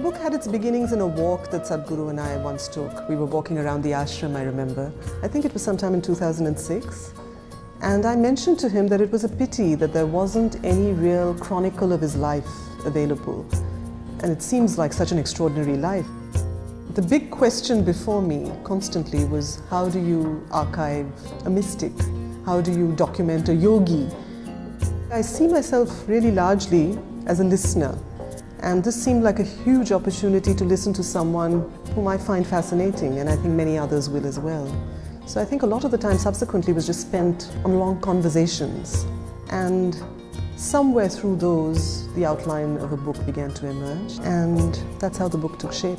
book had its beginnings in a walk that Sadhguru and I once took. We were walking around the ashram, I remember. I think it was sometime in 2006. And I mentioned to him that it was a pity that there wasn't any real chronicle of his life available. And it seems like such an extraordinary life. The big question before me constantly was how do you archive a mystic? How do you document a yogi? I see myself really largely as a listener and this seemed like a huge opportunity to listen to someone whom I find fascinating and I think many others will as well. So I think a lot of the time subsequently was just spent on long conversations and somewhere through those the outline of a book began to emerge and that's how the book took shape.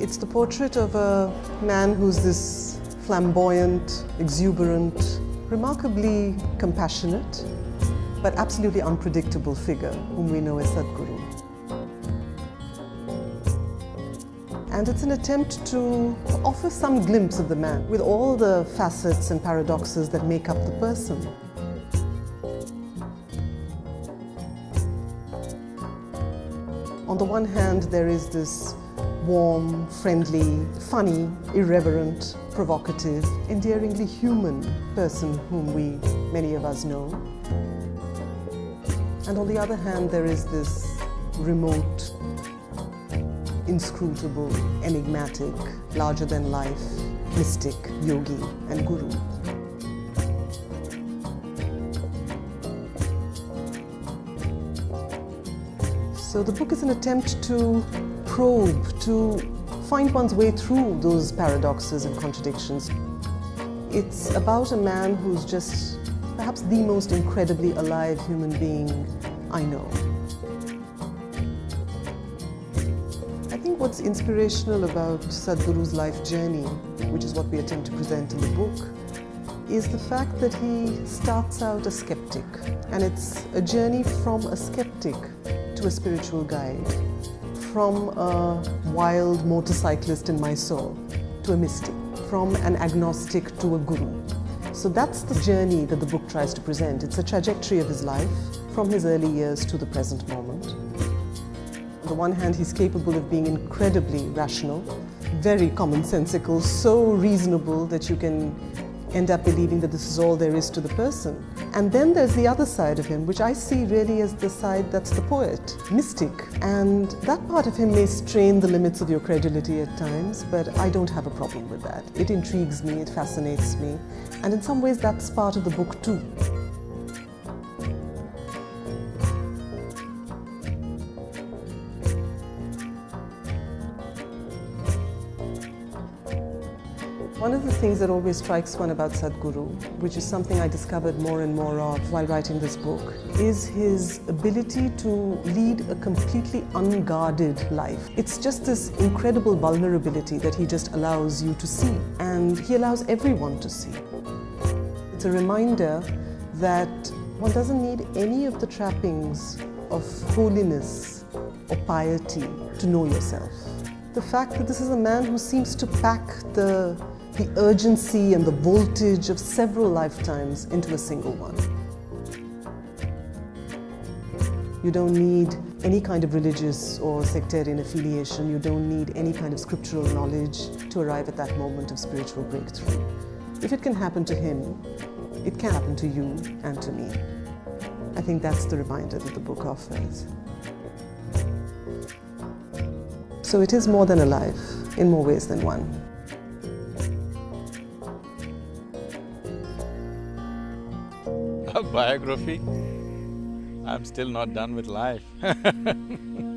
It's the portrait of a man who's this flamboyant, exuberant, remarkably compassionate, but absolutely unpredictable figure whom we know as Sadhguru. And it's an attempt to offer some glimpse of the man with all the facets and paradoxes that make up the person. On the one hand, there is this warm, friendly, funny, irreverent, provocative, endearingly human person whom we, many of us know. And on the other hand, there is this remote, inscrutable, enigmatic, larger-than-life, mystic, yogi and guru. So the book is an attempt to probe, to find one's way through those paradoxes and contradictions. It's about a man who's just perhaps the most incredibly alive human being I know. I think what's inspirational about Sadhguru's life journey, which is what we attempt to present in the book, is the fact that he starts out a skeptic. And it's a journey from a skeptic to a spiritual guide, from a wild motorcyclist in Mysore to a mystic, from an agnostic to a guru. So that's the journey that the book tries to present. It's a trajectory of his life from his early years to the present moment. On the one hand, he's capable of being incredibly rational, very commonsensical, so reasonable that you can end up believing that this is all there is to the person. And then there's the other side of him, which I see really as the side that's the poet, mystic. And that part of him may strain the limits of your credulity at times, but I don't have a problem with that. It intrigues me, it fascinates me, and in some ways that's part of the book too. One of the things that always strikes one about Sadhguru, which is something I discovered more and more of while writing this book, is his ability to lead a completely unguarded life. It's just this incredible vulnerability that he just allows you to see, and he allows everyone to see. It's a reminder that one doesn't need any of the trappings of holiness or piety to know yourself. The fact that this is a man who seems to pack the the urgency and the voltage of several lifetimes into a single one. You don't need any kind of religious or sectarian affiliation. You don't need any kind of scriptural knowledge to arrive at that moment of spiritual breakthrough. If it can happen to him, it can happen to you and to me. I think that's the reminder that the book offers. So it is more than a life, in more ways than one. biography. I'm still not done with life.